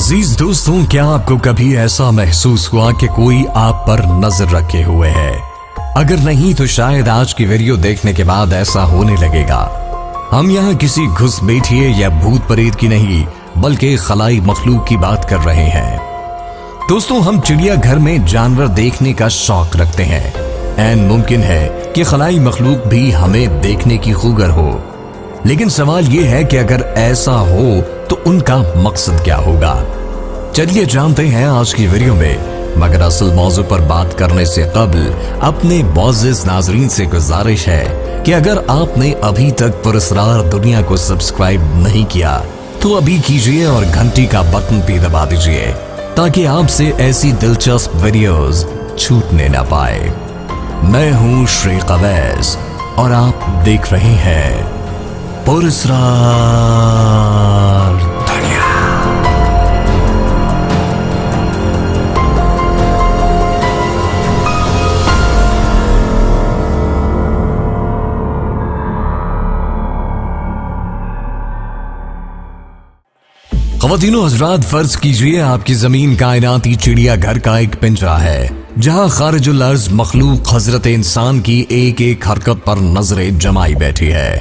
عزیز دوستوں، کیا آپ کو کبھی ایسا محسوس ہوا کہ کوئی آپ پر نظر رکھے ہوئے ہے؟ اگر نہیں تو شاید آج کی ویڈیو دیکھنے کے بعد ایسا ہونے لگے گا۔ ہم یہاں کسی گھس بیٹھیے یا بھوت پریت کی نہیں، بلکہ خلائی مخلوق کی بات کر رہے ہیں۔ دوستوں، ہم چڑیا گھر میں جانور دیکھنے کا شوق رکھتے ہیں۔ این ممکن ہے کہ خلائی مخلوق بھی ہمیں دیکھنے کی خوگر ہو۔ لیکن سوال یہ ہے کہ اگر ایسا ہو تو ان کا مقصد کیا ہوگا؟ چلیے جانتے ہیں آج کی ویڈیو میں، مگر اصل موضوع پر بات کرنے سے قبل اپنے معزز ناظرین سے گزارش ہے کہ اگر آپ نے ابھی تک پرسرار دنیا کو سبسکرائب نہیں کیا، تو ابھی کیجیے اور گھنٹی کا بٹن بھی دبا دیجیے، تاکہ آپ سے ایسی دلچسپ ویڈیوز چھوٹنے نہ پائے۔ میں ہوں شری قویز اور آپ دیکھ رہے ہیں پرسرار خواتین و حضرات فرض کیجیے آپ کی زمین کائناتی چڑیا گھر کا ایک پنجرا ہے، جہاں خارج الارض مخلوق حضرت انسان کی ایک ایک حرکت پر نظریں جمائی بیٹھی ہے۔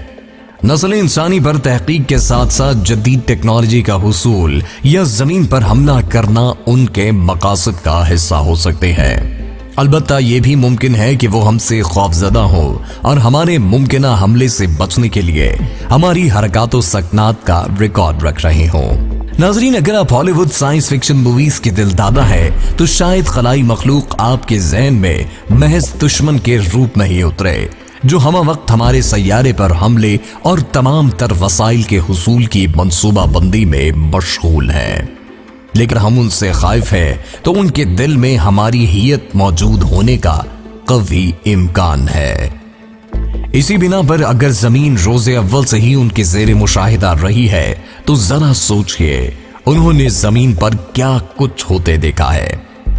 نسل انسانی پر تحقیق کے ساتھ ساتھ جدید ٹیکنالوجی کا حصول یا زمین پر حملہ کرنا ان کے مقاصد کا حصہ ہو سکتے ہیں۔ البتہ یہ بھی ممکن ہے کہ وہ ہم سے خوف زدہ ہو اور ہمارے ممکنہ حملے سے بچنے کے لیے ہماری حرکات و سکنات کا ریکارڈ رکھ رہے ہوں۔ ناظرین، اگر آپ ہالی ووڈ سائنس فکشن موویز کے دل دادا ہے تو شاید خلائی مخلوق آپ کے ذہن میں محض دشمن کے روپ میں ہی اترے، جو ہمہ وقت ہمارے سیارے پر حملے اور تمام تر وسائل کے حصول کی منصوبہ بندی میں مشغول ہے لیکن ہم ان سے خائف ہے تو ان کے دل میں ہماری ہیت موجود ہونے کا قوی امکان ہے۔ اسی بنا پر اگر زمین روز اول سے ہی ان کے زیر مشاہدہ رہی ہے، تو ذرا سوچئے، انہوں نے زمین پر کیا کچھ ہوتے دیکھا ہے؟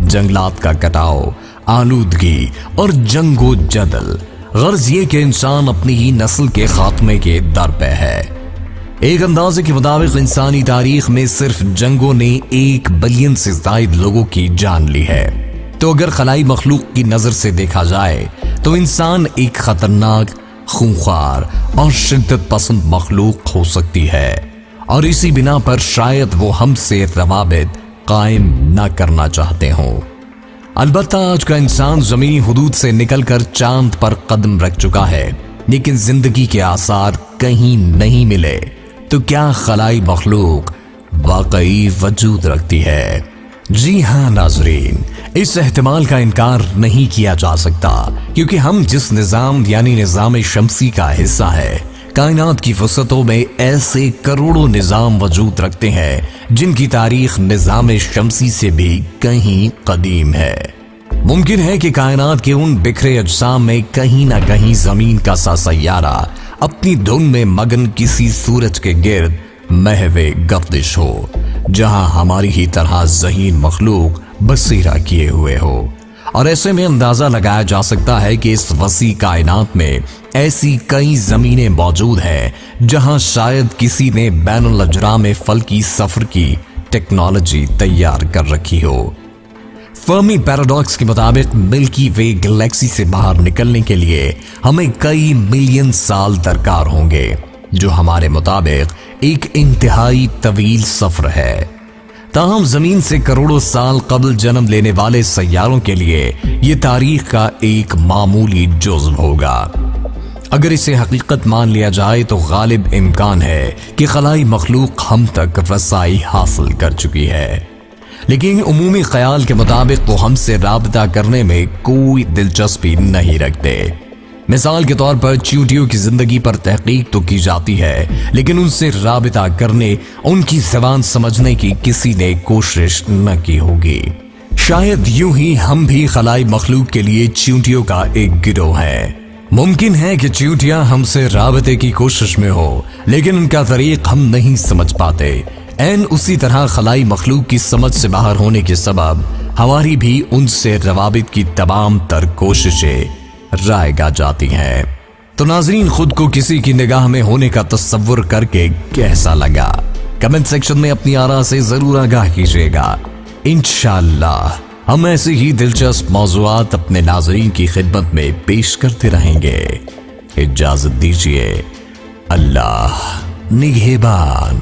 جنگلات کا کٹاؤ، آلودگی اور جنگ و جدل۔ غرض یہ کہ انسان اپنی ہی نسل کے خاتمے کے در پہ ہے۔ ایک اندازے کے مطابق، انسانی تاریخ میں صرف جنگوں نے ایک بلین سے زائد لوگوں کی جان لی ہے۔ تو اگر خلائی مخلوق کی نظر سے دیکھا جائے، تو انسان ایک خطرناک خونخوار اور شدت پسند مخلوق ہو سکتی ہے اور اسی بنا پر شاید وہ ہم سے روابط قائم نہ کرنا چاہتے ہوں۔ البتہ آج کا انسان زمینی حدود سے نکل کر چاند پر قدم رکھ چکا ہے، لیکن زندگی کے آثار کہیں نہیں ملے۔ تو کیا خلائی مخلوق واقعی وجود رکھتی ہے؟ جی ہاں ناظرین، اس احتمال کا انکار نہیں کیا جا سکتا، کیونکہ ہم جس نظام یعنی نظام شمسی کا حصہ ہے کائنات کی فسطوں میں ایسے کروڑوں نظام وجود رکھتے ہیں، جن کی تاریخ نظام شمسی سے بھی کہیں قدیم ہے۔ ممکن ہے کہ کائنات کے ان بکھرے اجسام میں کہیں نہ کہیں زمین کا سا سیارہ اپنی دھن میں مگن کسی سورج کے گرد محو گردش ہو۔ جہاں ہماری ہی طرح ذہین مخلوق بصیرہ کیے ہوئے ہو۔ اور ایسے میں اندازہ لگایا جا سکتا ہے کہ اس وسیع کائنات میں ایسی کئی زمینیں موجود ہیں جہاں شاید کسی نے بین الاجرام فلکی سفر کی ٹیکنالوجی تیار کر رکھی ہو۔ فرمی پیراڈاکس کے مطابق ملکی وے گلیکسی سے باہر نکلنے کے لیے ہمیں کئی ملین سال درکار ہوں گے۔ جو ہمارے مطابق ایک انتہائی طویل سفر ہے۔ تاہم، زمین سے کروڑوں سال قبل جنم لینے والے سیاروں کے لیے یہ تاریخ کا ایک معمولی جزو ہوگا۔ اگر اسے حقیقت مان لیا جائے تو غالب امکان ہے کہ خلائی مخلوق ہم تک رسائی حاصل کر چکی ہے۔ لیکن عمومی خیال کے مطابق وہ ہم سے رابطہ کرنے میں کوئی دلچسپی نہیں رکھتے۔ مثال کے طور پر چیوٹیوں کی زندگی پر تحقیق تو کی جاتی ہے، لیکن ان سے رابطہ کرنے، ان کی زبان سمجھنے کی کسی نے کوشش نہ کی ہوگی۔ شاید یوں ہی ہم بھی خلائی مخلوق کے لیے چیونٹیوں کا ایک گروہ ہے ممکن ہے کہ چیونٹیاں ہم سے رابطے کی کوشش میں ہو لیکن ان کا طریق ہم نہیں سمجھ پاتے۔ این اسی طرح خلائی مخلوق کی سمجھ سے باہر ہونے کے سبب، ہماری بھی ان سے روابط کی تمام تر کوششیں رائے گا جاتی ہیں۔ تو ناظرین، خود کو کسی کی نگاہ میں ہونے کا تصور کر کے کیسا لگا؟ کمنٹ سیکشن میں اپنی آرا سے ضرور آگاہ کیجیے گا۔ انشاءاللہ، ہم ایسے ہی دلچسپ موضوعات اپنے ناظرین کی خدمت میں پیش کرتے رہیں گے۔ اجازت دیجیے۔ اللہ نگہبان۔